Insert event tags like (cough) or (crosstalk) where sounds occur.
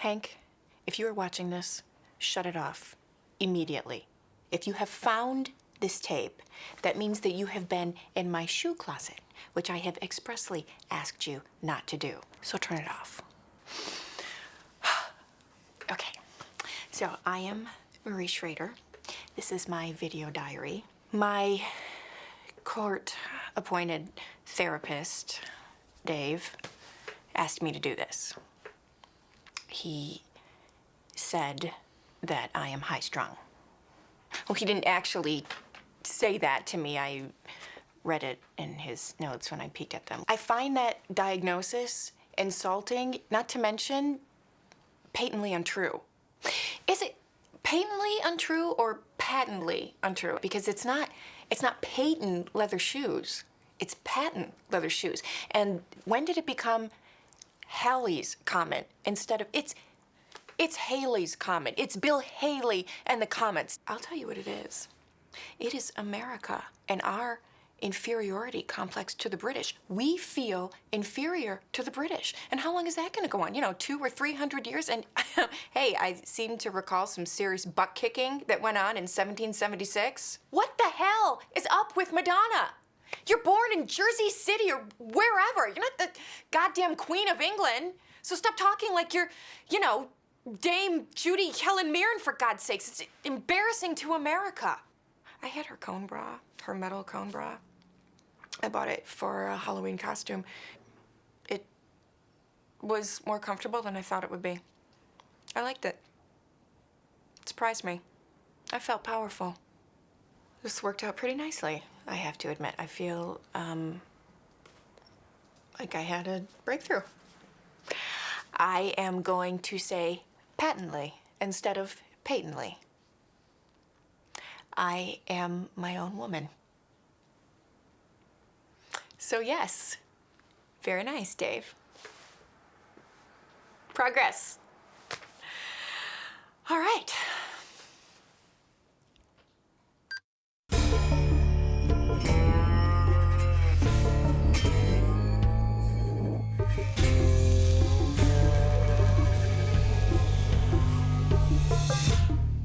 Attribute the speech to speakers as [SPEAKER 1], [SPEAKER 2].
[SPEAKER 1] Hank, if you are watching this, shut it off immediately. If you have found this tape, that means that you have been in my shoe closet, which I have expressly asked you not to do. So turn it off. (sighs) okay, so I am Marie Schrader. This is my video diary. My court appointed therapist, Dave, asked me to do this. He said that I am high strung. Well, he didn't actually say that to me. I read it in his notes when I peeked at them. I find that diagnosis insulting, not to mention patently untrue. Is it patently untrue or patently untrue? Because it's not, it's not patent leather shoes. It's patent leather shoes. And when did it become Halley's Comet instead of, it's, it's Haley's Comet. It's Bill Haley and the Comets. I'll tell you what it is. It is America and our inferiority complex to the British. We feel inferior to the British. And how long is that going to go on? You know, two or three hundred years? And (laughs) hey, I seem to recall some serious butt kicking that went on in 1776. What the hell is up with Madonna? You're born in Jersey City or wherever. You're not the goddamn Queen of England. So stop talking like you're, you know, Dame Judy Helen Mirren, for God's sakes. It's embarrassing to America. I had her cone bra, her metal cone bra. I bought it for a Halloween costume. It was more comfortable than I thought it would be. I liked it. It surprised me. I felt powerful. This worked out pretty nicely, I have to admit. I feel, um, like I had a breakthrough. I am going to say patently instead of patently. I am my own woman. So yes, very nice, Dave. Progress. All right.